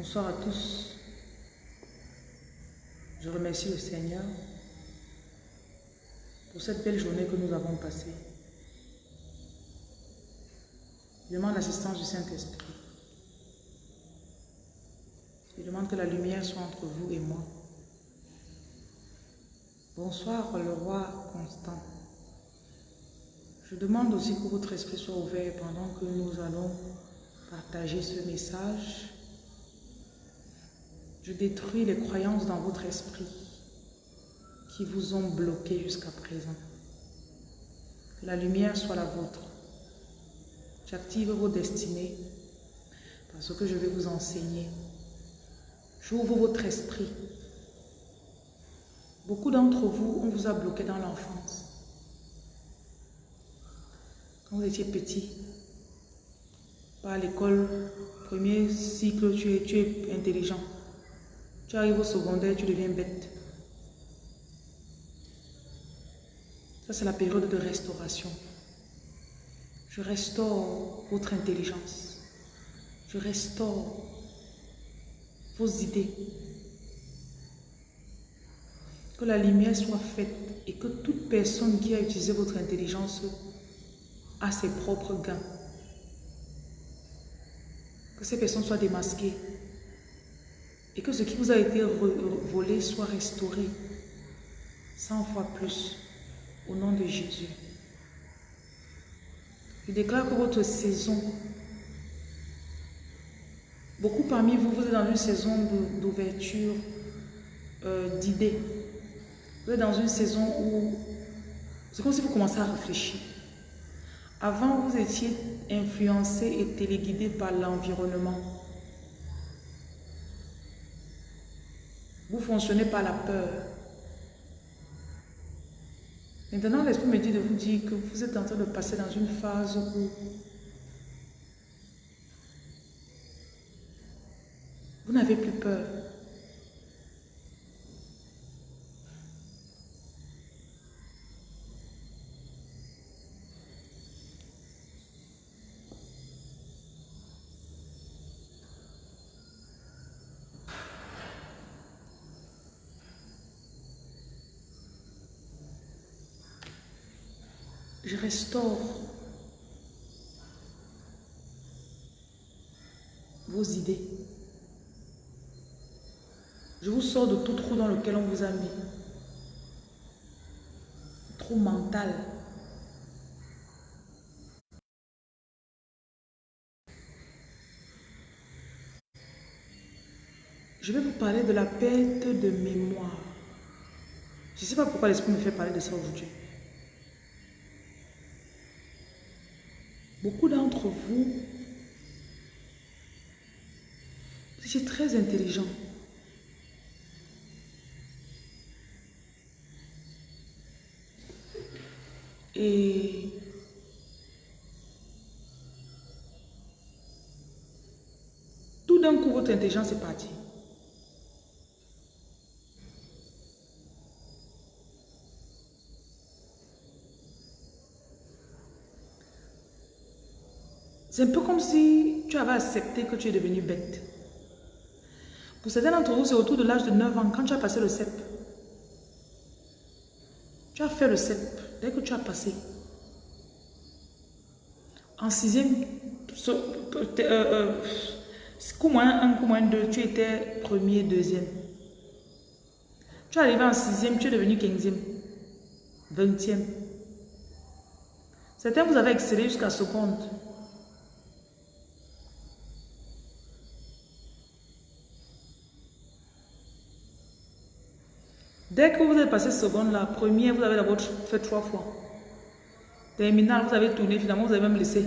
Bonsoir à tous. Je remercie le Seigneur pour cette belle journée que nous avons passée. Je demande l'assistance du Saint-Esprit. Je demande que la lumière soit entre vous et moi. Bonsoir, le roi Constant. Je demande aussi que votre esprit soit ouvert pendant que nous allons partager ce message. Je détruis les croyances dans votre esprit qui vous ont bloqué jusqu'à présent. Que la lumière soit la vôtre. J'active vos destinées parce que je vais vous enseigner. J'ouvre votre esprit. Beaucoup d'entre vous, on vous a bloqué dans l'enfance. Quand vous étiez petit, par l'école, premier cycle, tu es, tu es intelligent. Tu arrives au secondaire, tu deviens bête. Ça, c'est la période de restauration. Je restaure votre intelligence. Je restaure vos idées. Que la lumière soit faite et que toute personne qui a utilisé votre intelligence a ses propres gains. Que ces personnes soient démasquées et que ce qui vous a été volé soit restauré 100 fois plus au nom de Jésus. Je déclare que votre saison, beaucoup parmi vous, vous êtes dans une saison d'ouverture euh, d'idées. Vous êtes dans une saison où c'est comme si vous commencez à réfléchir. Avant, vous étiez influencé et téléguidé par l'environnement. Vous fonctionnez par la peur. Maintenant, l'Esprit me dit de vous dire que vous êtes en train de passer dans une phase où vous n'avez plus peur. Je restaure vos idées. Je vous sors de tout trou dans lequel on vous a mis. Trou mental. Je vais vous parler de la perte de mémoire. Je ne sais pas pourquoi l'Esprit me fait parler de ça aujourd'hui. Beaucoup d'entre vous, étiez très intelligent. Et tout d'un coup, votre intelligence est partie. C'est un peu comme si tu avais accepté que tu es devenu bête. Pour certains d'entre vous, c'est autour de l'âge de 9 ans, quand tu as passé le CEP. Tu as fait le CEP, dès que tu as passé. En sixième, euh, coup moins 1, coup moins 2, tu étais premier, deuxième. Tu es arrivé en sixième, tu es devenu quinzième, vingtième. Certains, vous avez excellé jusqu'à seconde. Dès que vous avez passé seconde, la première, vous avez d'abord fait trois fois. Terminal, vous avez tourné, finalement, vous avez même laissé.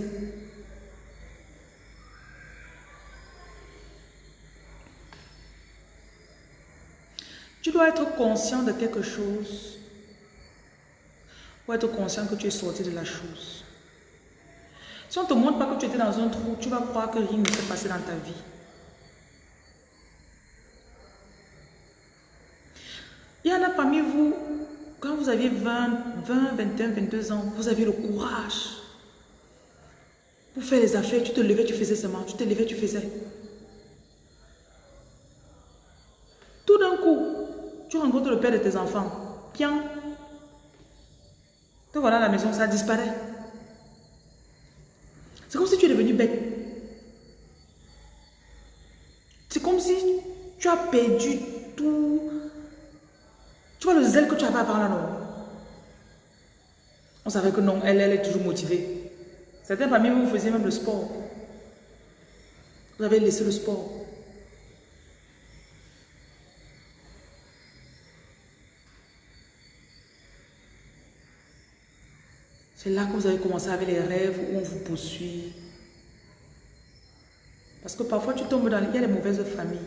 Tu dois être conscient de quelque chose pour être conscient que tu es sorti de la chose. Si on ne te montre pas que tu étais dans un trou, tu vas croire que rien ne s'est passé dans ta vie. vous aviez 20, 20, 21, 22 ans, vous aviez le courage pour faire les affaires. Tu te levais, tu faisais seulement. Tu te levais, tu faisais. Tout d'un coup, tu rencontres le père de tes enfants. Pian. Te voilà à la maison, ça disparaît. C'est comme si tu es devenu bête. C'est comme si tu as perdu tout tu vois le zèle que tu avais avant là, non? On savait que non, elle, elle est toujours motivée. Certains parmi vous, vous faisiez même le sport. Vous avez laissé le sport. C'est là que vous avez commencé avec les rêves où on vous poursuit. Parce que parfois tu tombes dans... Il y a les mauvaises familles.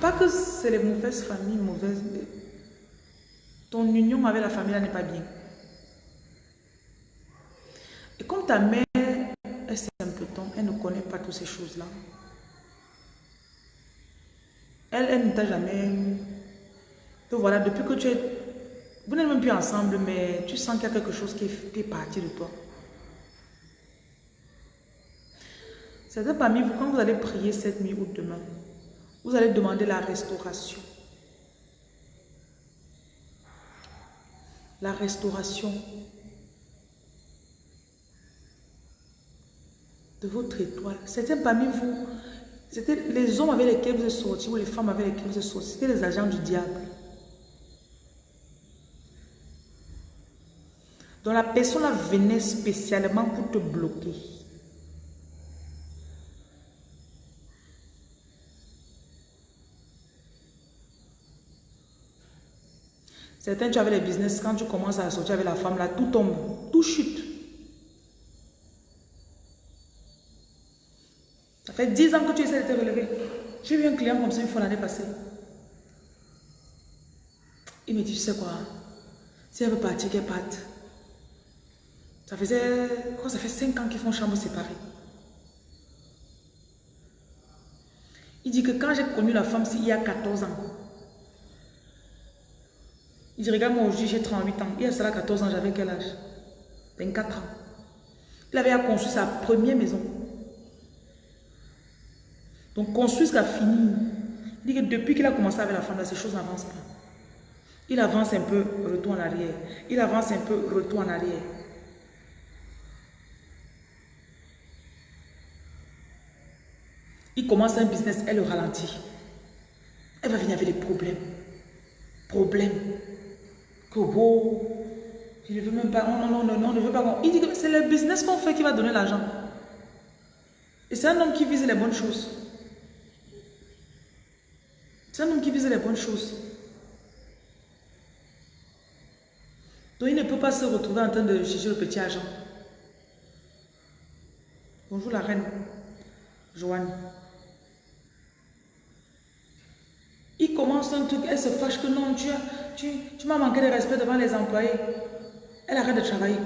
Pas que c'est les mauvaises familles, mauvaises... Ton union avec la famille n'est pas bien. Et comme ta mère est simpleton, elle ne connaît pas toutes ces choses-là. Elle, elle ne t'a jamais... Donc voilà, depuis que tu es vous n'êtes même plus ensemble, mais tu sens qu'il y a quelque chose qui est, parti de toi. Certains parmi vous, quand vous allez prier cette nuit ou demain, vous allez demander la restauration. La restauration de votre étoile. Certains parmi vous, c'était les hommes avec lesquels vous êtes sortis ou les femmes avec lesquelles vous êtes sortis, c'était les agents du diable. dont la personne venait spécialement pour te bloquer. Certains, tu avais les business, quand tu commences à sortir avec la femme, là, tout tombe, tout chute. Ça fait 10 ans que tu essaies de te relever. J'ai eu un client comme ça une fois l'année passée. Il me dit, tu sais quoi, si elle veut partir, qu'elle parte. Ça faisait, quoi, ça fait 5 ans qu'ils font chambre séparée. Il dit que quand j'ai connu la femme, il y a 14 ans. Dit, regarde, moi aujourd'hui j'ai 38 ans. Il y a cela 14 ans, j'avais quel âge? 24 ans. Il avait construit sa première maison. Donc construire ce a fini. Il dit que depuis qu'il a commencé avec la femme, ces choses n'avancent pas. Il avance un peu, retour en arrière. Il avance un peu, retour en arrière. Il commence un business, elle le ralentit. Elle va venir avec des problèmes. Problèmes. Que beau. Je ne veux même pas. Non, non, non, non, ne veut pas. Il dit que c'est le business qu'on fait qui va donner l'argent. Et c'est un homme qui vise les bonnes choses. C'est un homme qui vise les bonnes choses. Donc il ne peut pas se retrouver en train de chercher le petit argent. Bonjour la reine. Joanne. Il commence un truc, elle se fâche que non, tu, tu, tu m'as manqué de respect devant les employés. Elle arrête de travailler.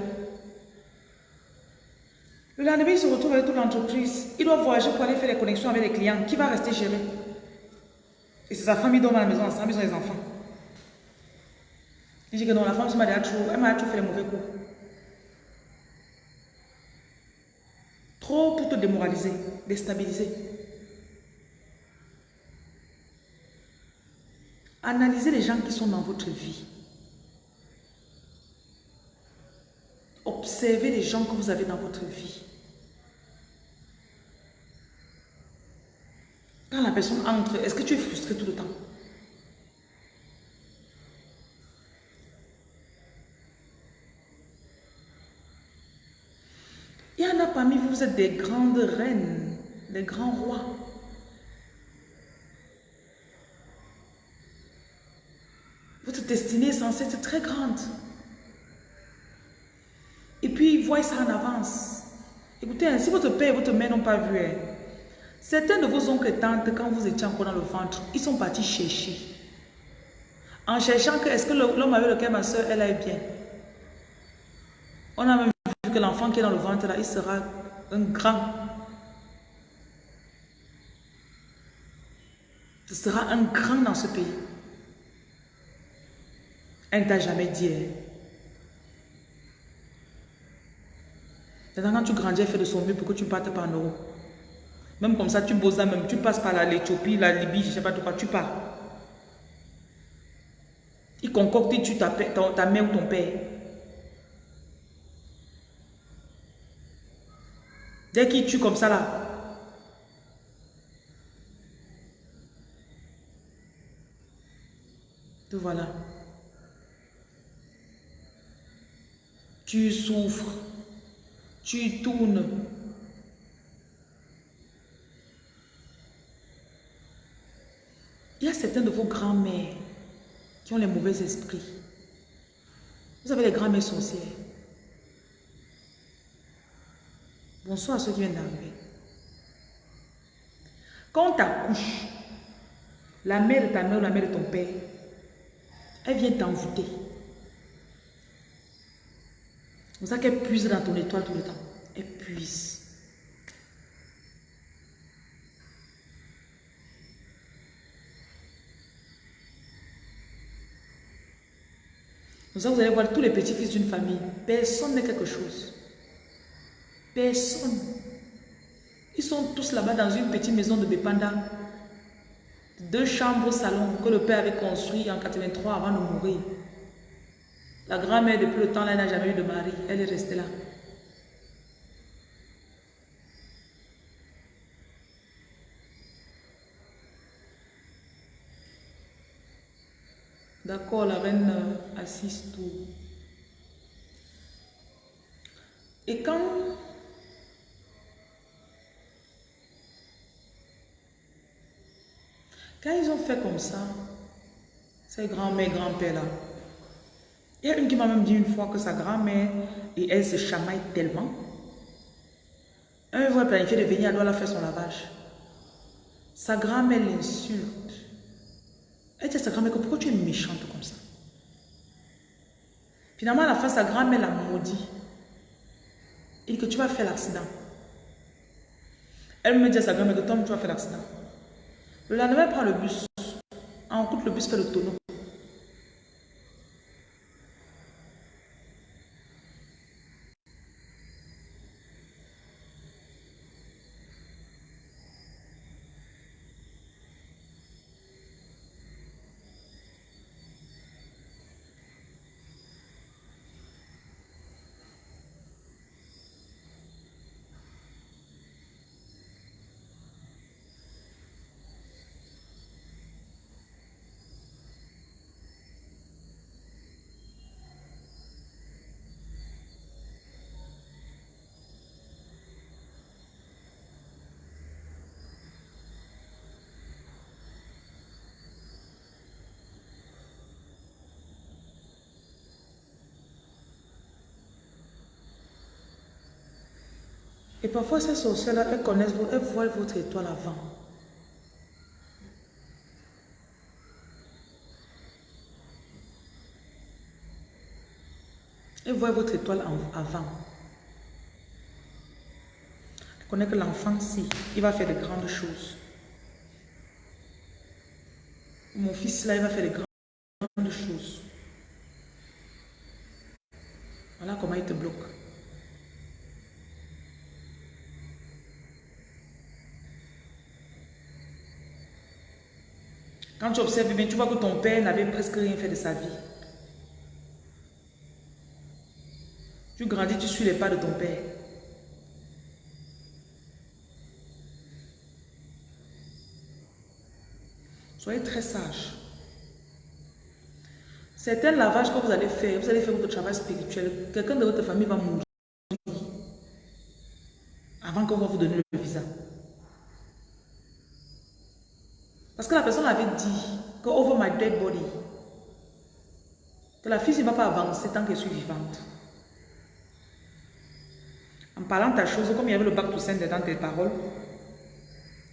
Le lendemain, il se retrouve avec toute l'entreprise. Il doit voyager pour aller faire les connexions avec les clients. Qui va rester gérer Et c'est sa famille dont à la maison ensemble, ils ont les enfants. Il dit que non, la femme m'a trop, elle m'a toujours fait les mauvais coups. Trop pour te démoraliser, déstabiliser. Analysez les gens qui sont dans votre vie. Observez les gens que vous avez dans votre vie. Quand la personne entre, est-ce que tu es frustré tout le temps? Il y en a parmi vous, vous êtes des grandes reines, des grands rois. Votre destinée est censée être très grande. Et puis, ils voient ça en avance. Écoutez, hein, si votre père et votre mère n'ont pas vu, hein, certains de vos oncles et tantes, quand vous étiez encore dans le ventre, ils sont partis chercher. En cherchant que, est-ce que l'homme avec lequel ma soeur, elle aille bien. On a même vu que l'enfant qui est dans le ventre, là, il sera un grand. Ce sera un grand dans ce pays. Elle ne t'a jamais dit. Hein. Maintenant, quand tu grandis, elle fait de son mieux pour que tu ne partes pas en Europe. Même comme ça, tu bosses même, tu passes par l'Éthiopie, la Libye, je ne sais pas de quoi, tu pars. Il concocte, tue ta, ta mère ou ton père. Dès qu'il tue comme ça là, te voilà. Tu souffres, tu tournes. Il y a certains de vos grands-mères qui ont les mauvais esprits. Vous avez les grands-mères sorcières. Bonsoir à ceux qui viennent d'arriver. Quand tu accouches, la mère de ta mère ou la mère de ton père, elle vient t'envoûter. C'est pour ça qu'elle puise dans ton étoile tout le temps. Elle puise. Comme ça, vous allez voir tous les petits-fils d'une famille. Personne n'est quelque chose. Personne. Ils sont tous là-bas dans une petite maison de Bepanda. Deux chambres salon que le père avait construit en 83 avant de mourir. La grand-mère, depuis le temps, là, n'a jamais eu de mari. Elle est restée là. D'accord, la reine euh, assiste tout. Et quand Quand ils ont fait comme ça, ces grands-mères, grands-pères là, il y a une qui m'a même dit une fois que sa grand-mère et elle se chamaillent tellement. Un va planifier de venir, elle doit la faire son lavage. Sa grand-mère l'insulte. Elle dit à sa grand-mère que pourquoi tu es méchante comme ça? Finalement, à la fin, sa grand-mère l'a maudit. Il dit que tu vas faire l'accident. Elle me dit à sa grand-mère que Tom, tu vas faire l'accident. Le lendemain, elle prend le bus. En route, le bus fait le tonneau. Et parfois, ces sorcières-là, elles connaissent, elles voient votre étoile avant. Elles voient votre étoile avant. Elles connaissent que l'enfant, si, il va faire de grandes choses. Mon fils, là, il va faire de grandes choses. Voilà comment il te bloque. Quand tu observes bien, tu vois que ton père n'avait presque rien fait de sa vie. Tu grandis, tu suis les pas de ton père. Soyez très sage. Certains lavages que vous allez faire, vous allez faire votre travail spirituel, quelqu'un de votre famille va mourir avant qu'on va vous donner le visa. Parce que la personne avait dit que over my dead body, que la fille ne va pas avancer tant qu'elle suis vivante. En parlant ta chose, comme il y avait le bac tout simple dans tes paroles,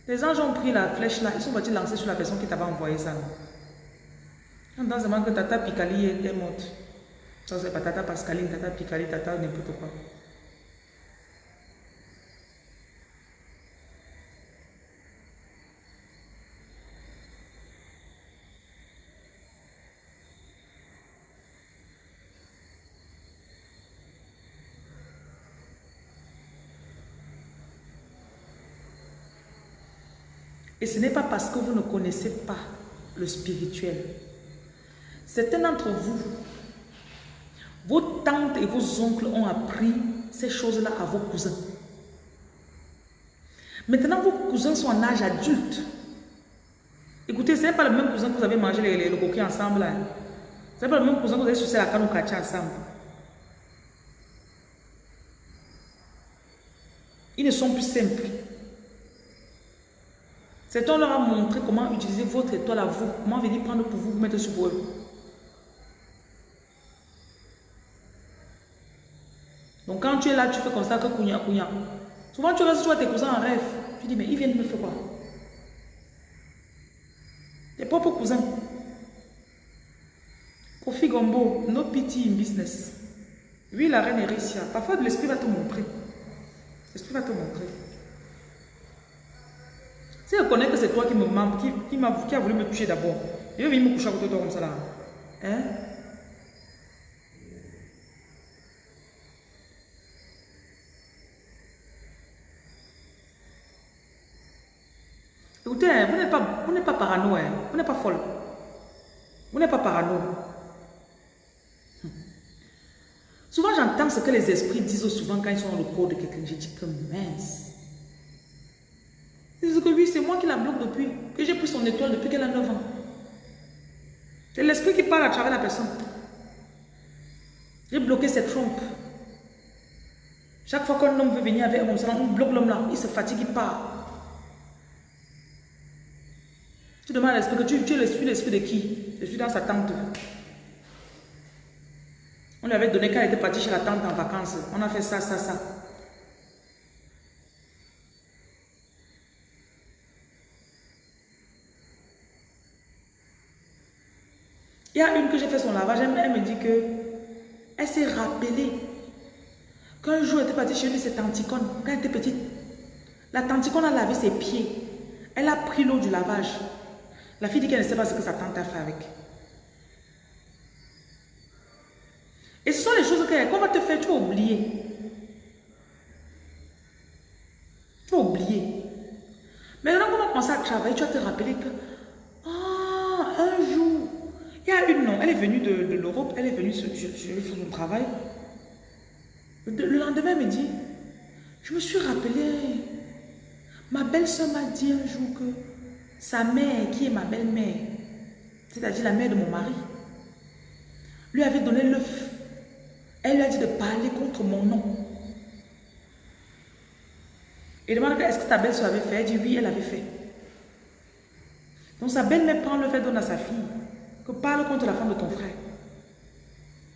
les anges ont pris la flèche là, ils sont partis lancer sur la personne qui t'avait envoyé ça. Dans ce moment que Tata Picali est morte. Ça c'est pas Tata Pascaline, Tata Picali, Tata n'importe quoi. Et ce n'est pas parce que vous ne connaissez pas le spirituel. Certains d'entre vous, vos tantes et vos oncles ont appris ces choses-là à vos cousins. Maintenant, vos cousins sont en âge adulte. Écoutez, ce n'est pas le même cousin que vous avez mangé le coquille ensemble. Ce n'est pas le même cousin que vous avez sucé la canne ensemble. Ils ne sont plus simples. Cet homme leur a montré comment utiliser votre étoile à vous, comment venir prendre pour vous, vous mettre sur eux. Donc quand tu es là, tu fais comme ça que couignant, couignant. Souvent tu restes, sur tes cousins en rêve. Tu dis, mais ils viennent me faire quoi? Tes propres cousins. Kofi Gombo, no pity in business. Oui, la reine est. Parfois, l'esprit va te montrer. L'esprit va te montrer. Si je connais que c'est toi qui me qui, qui, qui, a voulu me toucher d'abord, je vais venir me coucher à côté de toi comme ça là. Hein? Écoutez, hein, vous n'êtes pas, pas parano, hein. vous n'êtes pas folle. Vous n'êtes pas parano. Souvent, j'entends ce que les esprits disent souvent quand ils sont dans le corps de quelqu'un. Je dis que mince. Ils que oui, c'est moi qui la bloque depuis, que j'ai pris son étoile depuis qu'elle a 9 ans. C'est l'esprit qui parle à travers la personne. J'ai bloqué cette trompe. Chaque fois qu'un homme veut venir avec un on bloque l'homme là. Il se fatigue, il part. Tu demandes à l'esprit que tu, tu es l'esprit, l'esprit de qui? Je suis dans sa tante. On lui avait donné quand elle était partie chez la tante en vacances. On a fait ça, ça, ça. Il y a une que j'ai fait son lavage, elle, me dit que elle s'est rappelée qu'un jour elle était partie chez lui, cette tanticone, quand elle était petite. La tanticone a lavé ses pieds. Elle a pris l'eau du lavage. La fille dit qu'elle ne sait pas ce que sa tante a fait avec. Et ce sont les choses qu'on va te faire, tu vas oublier. Tu vas oublier. Maintenant, quand on va commencer à travailler, tu vas te rappeler que, il y a une, non, elle est venue de, l'Europe, elle est venue, je, je mon travail. Le, lendemain, elle me dit, je me suis rappelé, ma belle-soeur m'a dit un jour que sa mère, qui est ma belle-mère, c'est-à-dire la mère de mon mari, lui avait donné l'œuf. Elle lui a dit de parler contre mon nom. Et demande est-ce que ta belle-soeur avait fait? Elle dit oui, elle avait fait. Donc sa belle-mère prend le fait donne à sa fille que parle contre la femme de ton frère.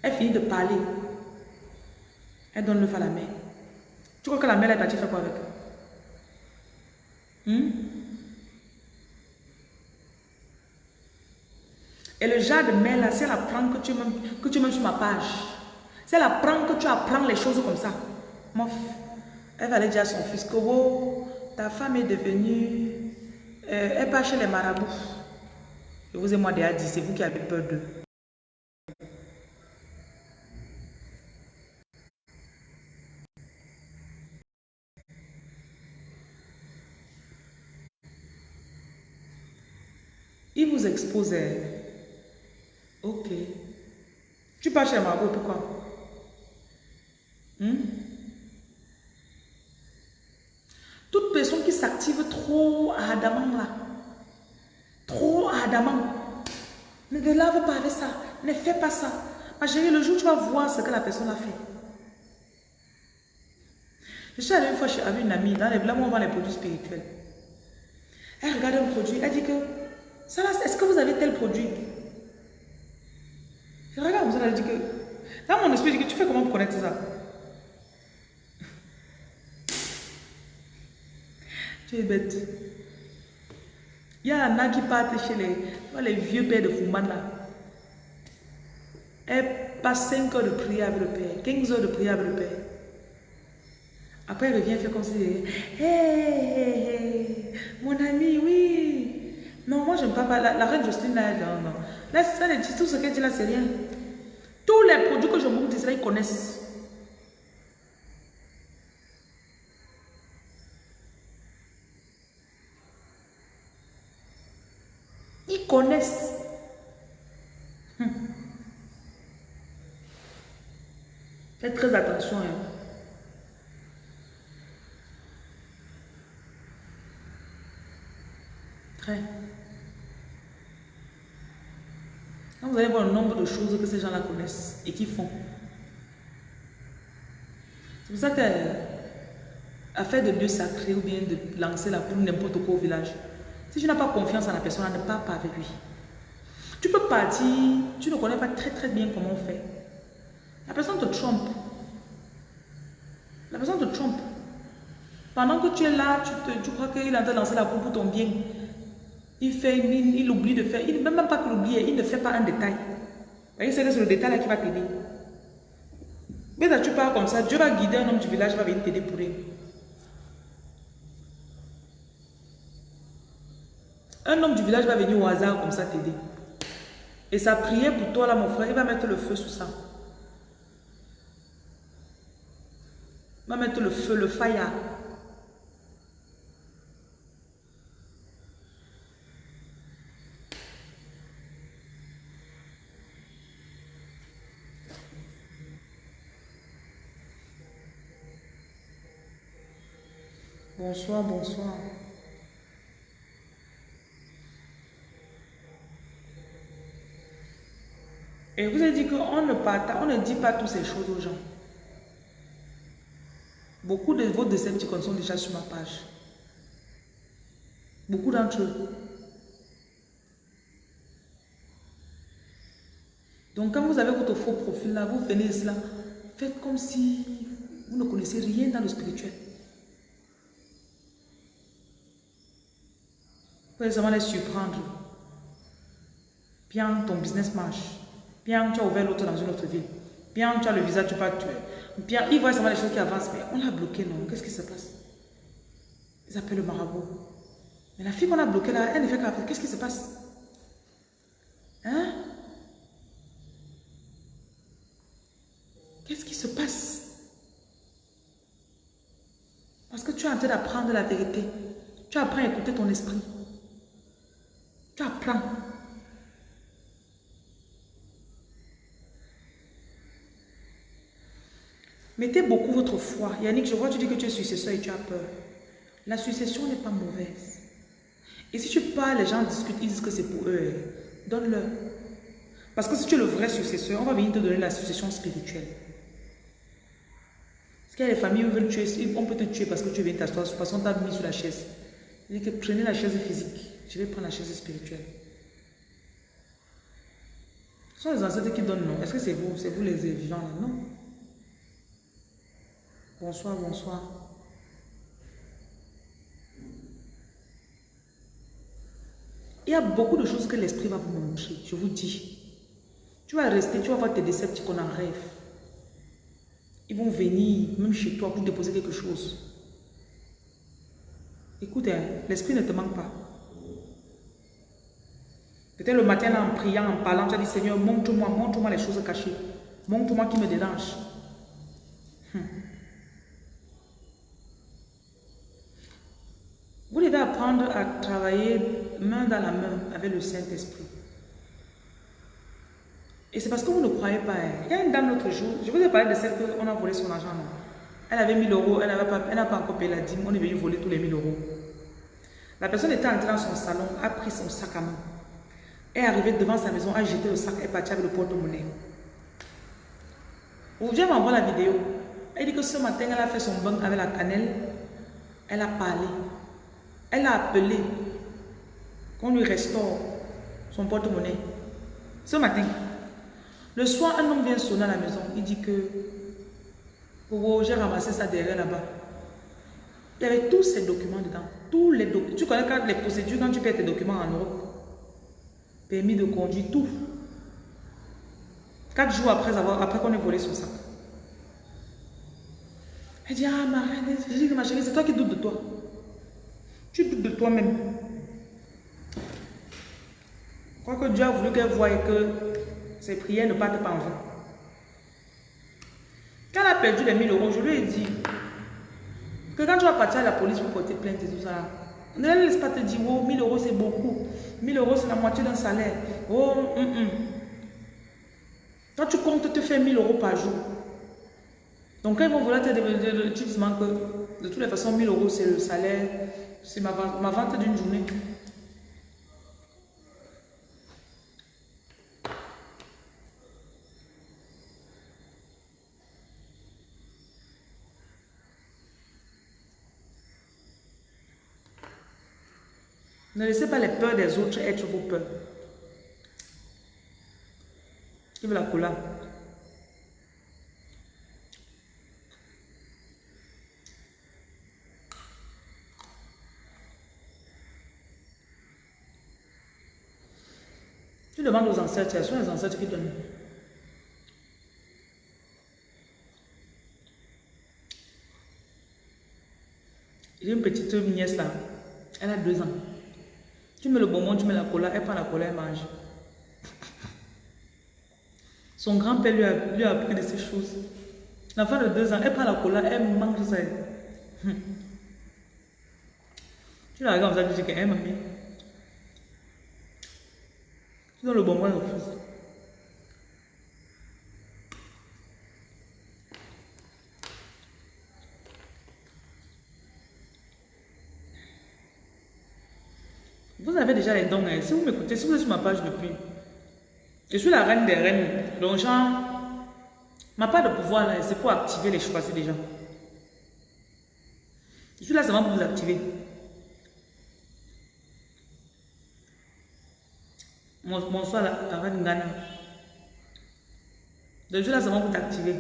Elle finit de parler. Elle donne le fait à la mère. Tu crois que la mère est partie faire quoi avec hmm? Et le genre de mère là, c'est elle apprend que tu, même, que tu sur ma page, c'est elle apprend que tu apprends les choses comme ça, mof, elle va aller dire à son fils que oh, ta femme est devenue, euh, elle part chez les marabouts. Je vous ai moi déjà dit, c'est vous qui avez peur d'eux. Il vous expose Ok. Tu pars chez Margot, pourquoi? Hmm? Toute personne qui s'active trop ardemment là, trop ardemment, ne te lave pas avec ça, ne fais pas ça. Ma chérie, le jour où tu vas voir ce que la personne a fait. Je suis allée une fois chez une amie, dans les blancs, on vend les produits spirituels. Elle regarde un produit, elle dit que, ça est-ce que vous avez tel produit? Je regarde comme ça, elle dit que. Dans mon esprit, tu fais comment pour connaître ça? Tu es bête. Il y a qui partent chez les, les vieux pères de Fouman là. Elle passe 5 heures de prière avec le père, 15 heures de prière avec le père. Après, elle revient faire comme si. Hé, hey, hey, mon ami, oui. Non, moi, je ne pas. La, reine Justine, là, non, non. Là, ça, tout ce qu'elle dit là, c'est rien. Tous les produits que je vous là, ils connaissent. connaissent. Faites très attention. Hein. Très. Vous allez voir le nombre de choses que ces gens-là connaissent et qu'ils font. C'est pour ça que euh, affaire de Dieu sacré ou bien de lancer la poule n'importe quoi au village. Si tu n'as pas confiance en la personne, ne pars pas avec lui. Tu peux partir, tu ne connais pas très très bien comment on fait. La personne te trompe. La personne te trompe. Pendant que tu es là, tu, te, tu crois qu'il est en train de lancer la poule pour ton bien. Il fait, il, oublie de faire, il, même pas qu'il oublie, il ne fait pas un détail. Il c'est le détail là qui va t'aider. Mais là, tu pars comme ça, Dieu va guider un homme du village, va venir t'aider pour lui. Un homme du village va venir au hasard comme ça t'aider. Et sa prière pour toi là, mon frère, il va mettre le feu sur ça. Il va mettre le feu, le fire. Bonsoir, bonsoir. Et vous avez dit qu'on ne, on ne dit pas toutes ces choses aux gens. Beaucoup de vos Decepticons sont déjà sur ma page. Beaucoup d'entre eux. Donc quand vous avez votre faux profil là, vous venez cela, faites comme si vous ne connaissez rien dans le spirituel. Vous seulement les surprendre. Bien, ton business marche. Bien, tu as ouvert l'autre dans une autre ville. Bien, tu as le visa, tu pas tuer. Bien, il voit seulement les choses qui avancent, mais on l'a bloqué, non? Qu'est-ce qui se passe? Ils appellent le marabout. Mais la fille qu'on a bloquée là, elle ne fait qu'à Qu'est-ce qui se passe? Hein? Qu'est-ce qui se passe? Parce que tu es en train d'apprendre la vérité. Tu apprends à écouter ton esprit. Tu apprends. Mettez beaucoup votre foi. Yannick, je vois, tu dis que tu es successeur et tu as peur. La succession n'est pas mauvaise. Et si tu parles, les gens discutent, ils disent que c'est pour eux. Donne-leur. Parce que si tu es le vrai successeur, on va venir te donner la succession spirituelle. Parce qu'il y a des familles où veulent tuer, on peut te tuer parce que tu viens t'asseoir, parce qu'on t'a mis sur la chaise. Il dit que prenez la chaise physique, je vais prendre la chaise spirituelle. Ce sont les ancêtres qui donnent non. Est-ce que c'est vous, c'est vous les vivants là? Non. Bonsoir, bonsoir. Il y a beaucoup de choses que l'esprit va vous montrer, je vous dis. Tu vas rester, tu vas voir tes décepticons en rêve. Ils vont venir, même chez toi, pour déposer quelque chose. Écoute, hein, l'esprit ne te manque pas. Peut-être le matin, en priant, en parlant, tu as dit, Seigneur, montre-moi, montre-moi les choses cachées. Montre-moi qui me dérange. Vous devez apprendre à travailler main dans la main avec le Saint-Esprit. Et c'est parce que vous ne croyez pas. Hein. Il y a une dame l'autre jour, je vous ai parlé de celle qu'on a volé son argent. Elle avait 1000 euros, elle n'a pas, encore payé la dîme, on est venu voler tous les 1000 euros. La personne était entrée dans son salon, a pris son sac à main, est arrivée devant sa maison, a jeté le sac et est partie avec le porte-monnaie. Vous venez m'envoyer la vidéo. Elle dit que ce matin, elle a fait son bain avec la cannelle, elle a parlé. Elle a appelé qu'on lui restaure son porte-monnaie. Ce matin, le soir, un homme vient sonner à la maison. Il dit que oh, j'ai ramassé ça derrière là-bas. Il y avait tous ces documents dedans. Tous les. Tu connais les procédures quand tu perds tes documents en Europe. Permis de conduire, tout. Quatre jours après, avoir, après qu'on ait volé son sac. Elle dit, ah ma reine, ma chérie, c'est toi qui doutes de toi. Tu doutes de toi-même. Crois que Dieu a voulu qu'elle voie que ses prières ne partent pas en vain. Quand elle a perdu les 1000 euros, je lui ai dit que quand tu vas partir à la police pour porter plainte et tout ça, ne laisse pas te dire, oh, 1000 euros c'est beaucoup. 1000 euros c'est la moitié d'un salaire. Oh, hum, hum. Quand tu comptes te faire 1000 euros par jour, Donc quand ils vont vouloir te demander, tu que de toutes les façons, 1000 euros, c'est le salaire, c'est ma, ma vente d'une journée. Ne laissez pas les peurs des autres être vos peurs. Qui veut la cola? Tu demandes aux ancêtres, ce sont les ancêtres qui donnent. J'ai une petite nièce là, elle a deux ans. Tu mets le bonbon, tu mets la cola, elle prend la cola, elle mange. Son grand-père lui a, lui a appris de ces choses. L'enfant de deux ans, elle prend la cola, elle mange ça. Tu la regardes comme ça, qu'elle mamie. Tu le bonbon, refuse. Vous avez déjà les dons. Hein. Si vous m'écoutez, si vous êtes sur ma page depuis, je suis la reine des reines. Donc, genre, ma part de pouvoir, c'est pour activer les choix des gens. Je suis là seulement pour vous activer. Bonsoir, la, reine Ghana. je suis là seulement pour t'activer.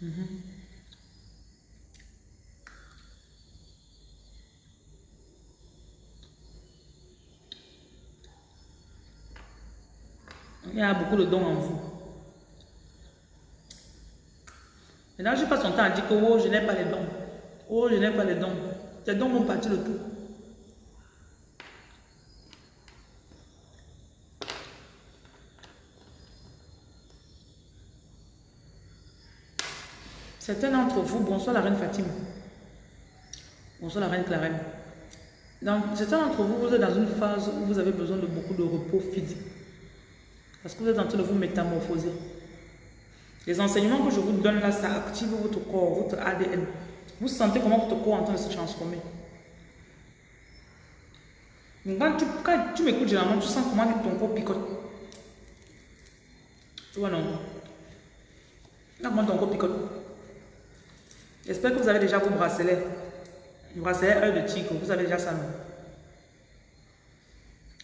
Mm Il y a beaucoup de dons en vous. Maintenant, je passe son temps à dire que oh, je n'ai pas les dons. Oh, je n'ai pas les dons. Tes dons vont partir de tout. Certains d'entre vous, bonsoir la reine Fatima. Bonsoir la reine Clarenne. certains d'entre vous, vous êtes dans une phase où vous avez besoin de beaucoup de repos physique. Parce que vous êtes en train de vous métamorphoser. Les enseignements que je vous donne là, ça active votre corps, votre ADN. Vous sentez comment votre corps est en train de se transformer. quand tu, tu m'écoutes généralement, tu sens comment ton corps picote. Tu vois non? Là, comment ton corps picote. J'espère que vous avez déjà vos bracelets. Le bracelet œil de tigre, vous avez déjà ça, non?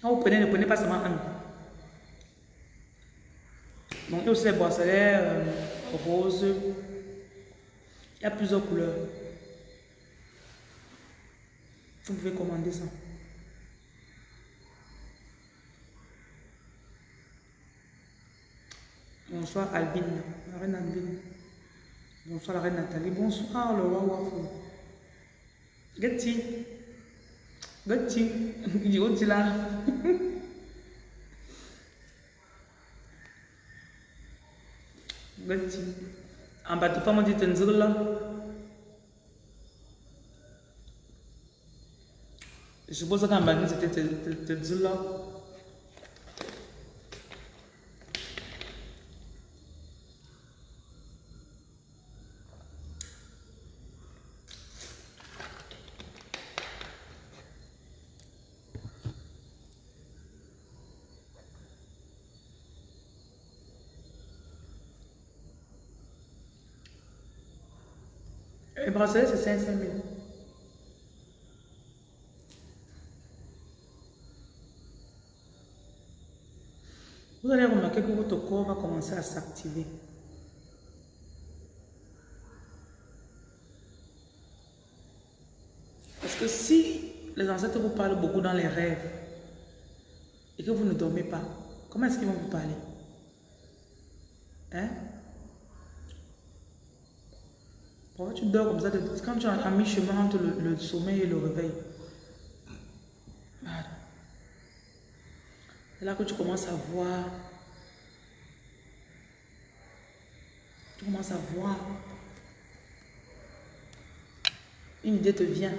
Quand vous prenez, ne prenez pas seulement un. Donc, il y a aussi les bracelets euh, roses. Il y a plusieurs couleurs. Vous pouvez commander ça. Bonsoir Albine, la reine Albine. Bonsoir la reine Nathalie. Bonsoir le roi Wafou. Getty. Getty. Il est là. Getty. En bas, tu fais mon dit là. Je suppose qu'en bas, c'était là. Bracelet, c'est 500 000. Vous allez remarquer que votre corps va commencer à s'activer. Parce que si les ancêtres vous parlent beaucoup dans les rêves et que vous ne dormez pas, comment est-ce qu'ils vont vous parler? Hein? Pourquoi tu dors comme ça quand tu es à mi-chemin entre le, sommeil et le réveil C'est là que tu commences à voir. Tu commences à voir. Une idée te vient.